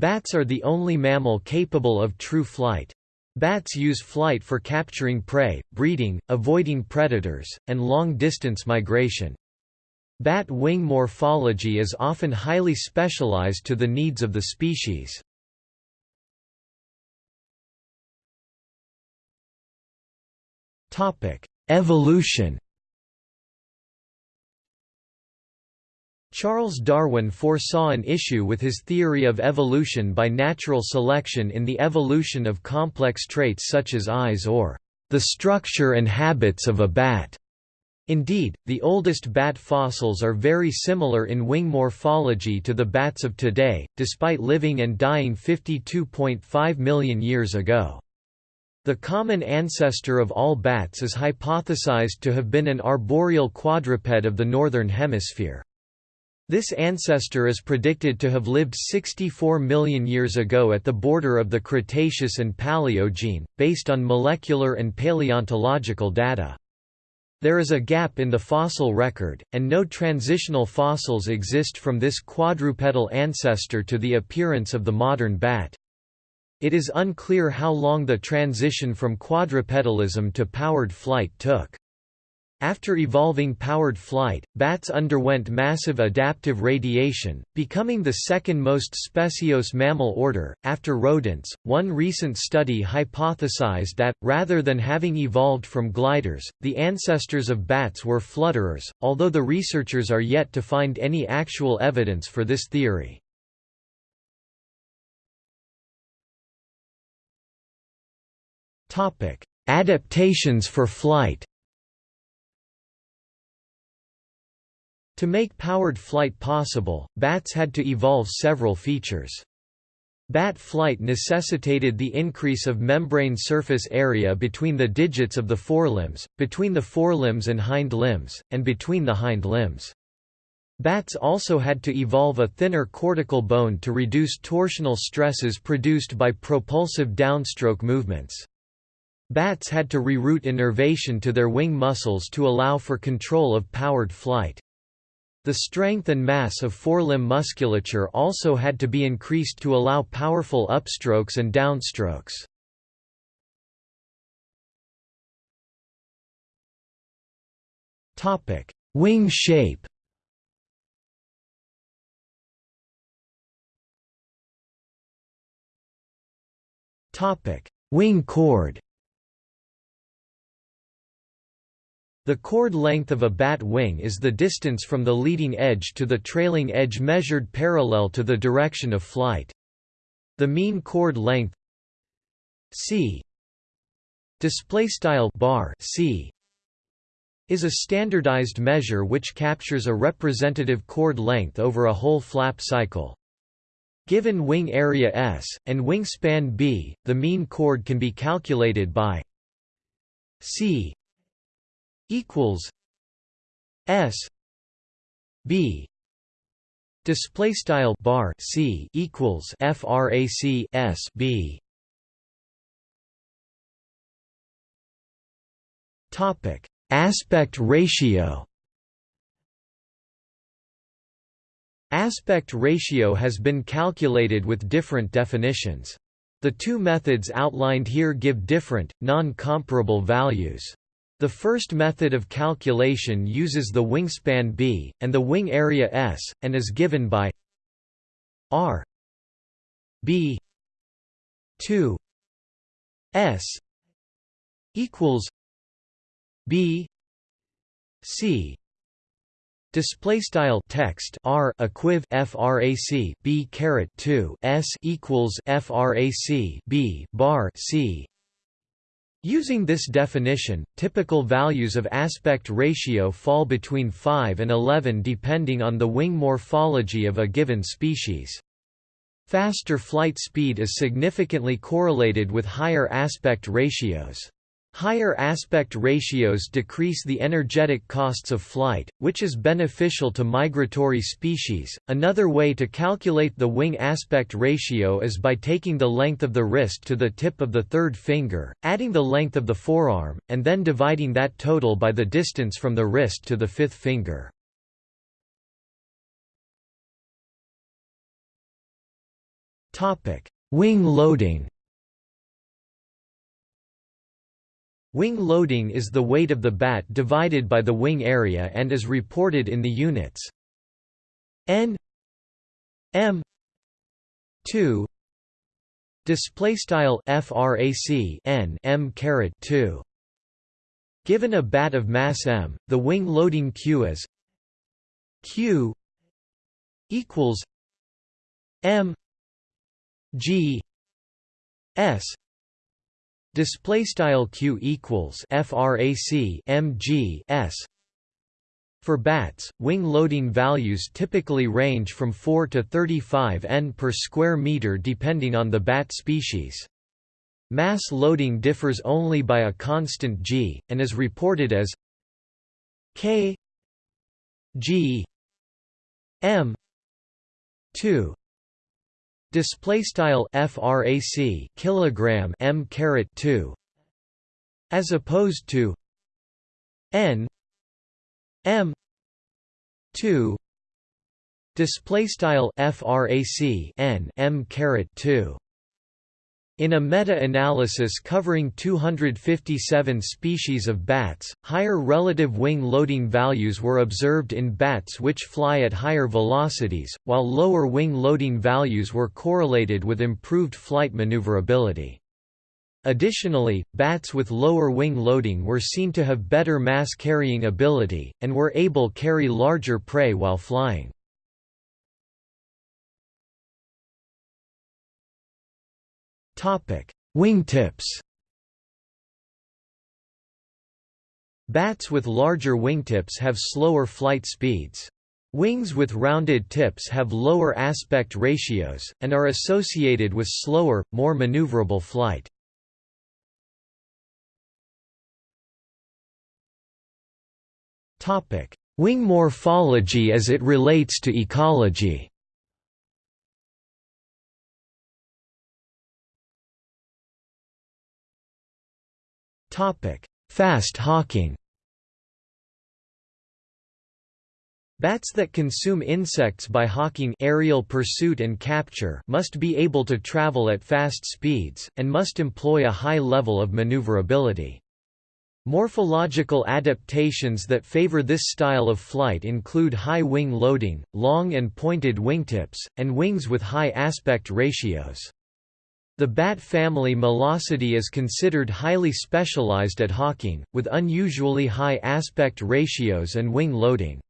Bats are the only mammal capable of true flight. Bats use flight for capturing prey, breeding, avoiding predators, and long-distance migration. Bat wing morphology is often highly specialized to the needs of the species. Evolution Charles Darwin foresaw an issue with his theory of evolution by natural selection in the evolution of complex traits such as eyes or the structure and habits of a bat. Indeed, the oldest bat fossils are very similar in wing morphology to the bats of today, despite living and dying 52.5 million years ago. The common ancestor of all bats is hypothesized to have been an arboreal quadruped of the northern hemisphere. This ancestor is predicted to have lived 64 million years ago at the border of the Cretaceous and Paleogene, based on molecular and paleontological data. There is a gap in the fossil record, and no transitional fossils exist from this quadrupedal ancestor to the appearance of the modern bat. It is unclear how long the transition from quadrupedalism to powered flight took. After evolving powered flight, bats underwent massive adaptive radiation, becoming the second most speciose mammal order, after rodents. One recent study hypothesized that, rather than having evolved from gliders, the ancestors of bats were flutterers, although the researchers are yet to find any actual evidence for this theory. Adaptations for flight To make powered flight possible, bats had to evolve several features. Bat flight necessitated the increase of membrane surface area between the digits of the forelimbs, between the forelimbs and hind limbs, and between the hind limbs. Bats also had to evolve a thinner cortical bone to reduce torsional stresses produced by propulsive downstroke movements. Bats had to reroute innervation to their wing muscles to allow for control of powered flight. The strength and mass of forelimb musculature also had to be increased to allow powerful upstrokes and downstrokes. Topic: Wing shape Topic: Wing chord The chord length of a bat wing is the distance from the leading edge to the trailing edge measured parallel to the direction of flight. The mean chord length c c is a standardized measure which captures a representative chord length over a whole flap cycle. Given wing area S, and wingspan b, the mean chord can be calculated by c equals S B display style bar C equals frac S B topic aspect ratio Aspect ratio has been calculated with different definitions. The two methods outlined here give different, non-comparable values. The first method of calculation uses the wingspan b, and the wing area s, and is given by r b 2 s equals b c. Display style text r equiv frac b caret 2 s equals frac b bar c Using this definition, typical values of aspect ratio fall between 5 and 11 depending on the wing morphology of a given species. Faster flight speed is significantly correlated with higher aspect ratios. Higher aspect ratios decrease the energetic costs of flight, which is beneficial to migratory species. Another way to calculate the wing aspect ratio is by taking the length of the wrist to the tip of the third finger, adding the length of the forearm, and then dividing that total by the distance from the wrist to the fifth finger. Topic: Wing loading Wing loading is the weight of the bat divided by the wing area and is reported in the units. N m 2 display style frac n m caret 2 given a bat of mass m the wing loading q is q equals m g s display style q equals frac mg s for bats, wing loading values typically range from 4 to 35 n per square meter depending on the bat species. Mass loading differs only by a constant g, and is reported as k g m 2 display style frac kilogram m caret 2 as opposed to n m 2 display style frac n m caret 2 in a meta-analysis covering 257 species of bats, higher relative wing loading values were observed in bats which fly at higher velocities, while lower wing loading values were correlated with improved flight maneuverability. Additionally, bats with lower wing loading were seen to have better mass carrying ability, and were able carry larger prey while flying. Wingtips Bats with larger wingtips have slower flight speeds. Wings with rounded tips have lower aspect ratios, and are associated with slower, more maneuverable flight. Wing morphology as it relates to ecology Fast hawking Bats that consume insects by hawking aerial pursuit and capture must be able to travel at fast speeds, and must employ a high level of maneuverability. Morphological adaptations that favor this style of flight include high wing loading, long and pointed wingtips, and wings with high aspect ratios. The bat family Molossidae is considered highly specialized at hawking, with unusually high aspect ratios and wing loading.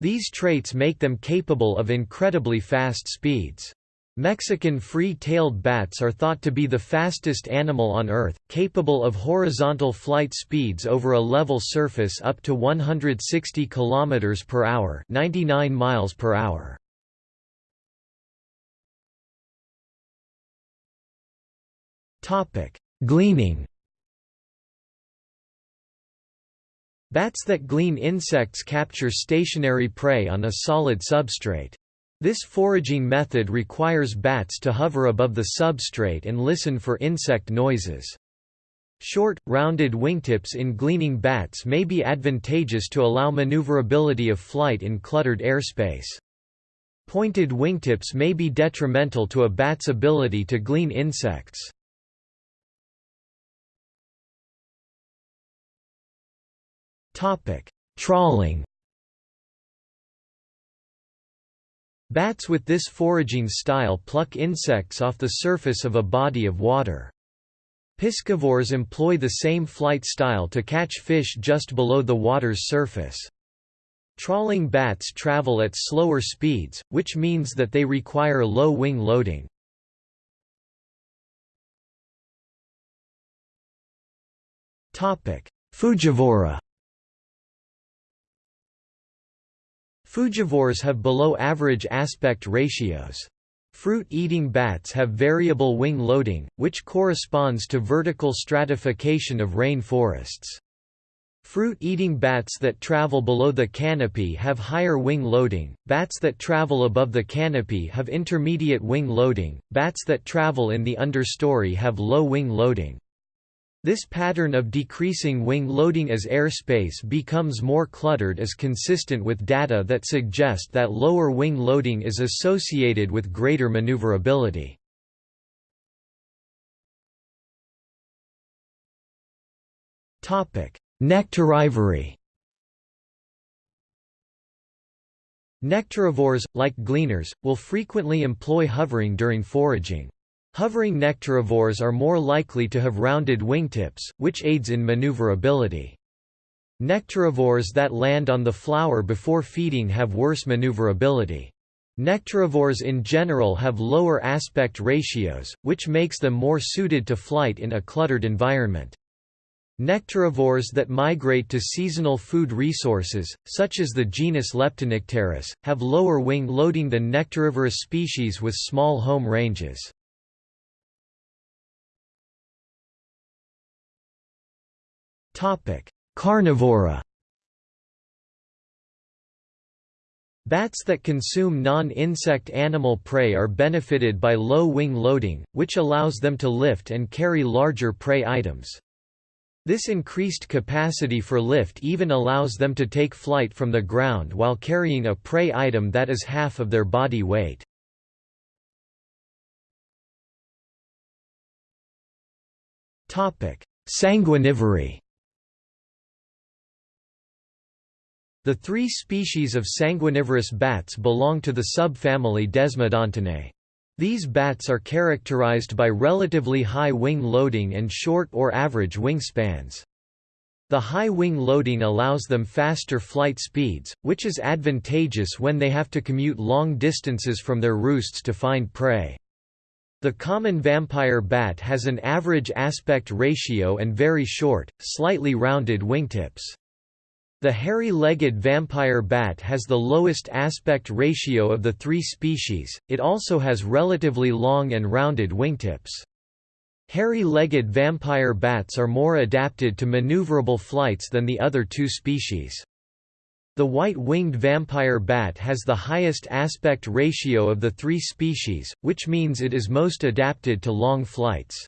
These traits make them capable of incredibly fast speeds. Mexican free-tailed bats are thought to be the fastest animal on Earth, capable of horizontal flight speeds over a level surface up to 160 km per hour, 99 miles per hour. Topic: Gleaning. Bats that glean insects capture stationary prey on a solid substrate. This foraging method requires bats to hover above the substrate and listen for insect noises. Short, rounded wingtips in gleaning bats may be advantageous to allow maneuverability of flight in cluttered airspace. Pointed wingtips may be detrimental to a bat's ability to glean insects. Topic: Trawling. Bats with this foraging style pluck insects off the surface of a body of water. Piscivores employ the same flight style to catch fish just below the water's surface. Trawling bats travel at slower speeds, which means that they require low wing loading. Frugivora Frugivores have below average aspect ratios. Fruit-eating bats have variable wing loading, which corresponds to vertical stratification of rain forests. Fruit-eating bats that travel below the canopy have higher wing loading, bats that travel above the canopy have intermediate wing loading, bats that travel in the understory have low wing loading. This pattern of decreasing wing loading as airspace becomes more cluttered is consistent with data that suggest that lower wing loading is associated with greater maneuverability. Nectarivory Nectarivores, like gleaners, will frequently employ hovering during foraging. Hovering nectarivores are more likely to have rounded wingtips, which aids in maneuverability. Nectarivores that land on the flower before feeding have worse maneuverability. Nectarivores in general have lower aspect ratios, which makes them more suited to flight in a cluttered environment. Nectarivores that migrate to seasonal food resources, such as the genus Leptonycteris, have lower wing loading than nectarivorous species with small home ranges. Carnivora Bats that consume non-insect animal prey are benefited by low wing loading, which allows them to lift and carry larger prey items. This increased capacity for lift even allows them to take flight from the ground while carrying a prey item that is half of their body weight. Sanguinivory The three species of sanguinivorous bats belong to the subfamily Desmodontinae. These bats are characterized by relatively high wing loading and short or average wingspans. The high wing loading allows them faster flight speeds, which is advantageous when they have to commute long distances from their roosts to find prey. The common vampire bat has an average aspect ratio and very short, slightly rounded wingtips. The hairy-legged vampire bat has the lowest aspect ratio of the three species, it also has relatively long and rounded wingtips. Hairy-legged vampire bats are more adapted to maneuverable flights than the other two species. The white-winged vampire bat has the highest aspect ratio of the three species, which means it is most adapted to long flights.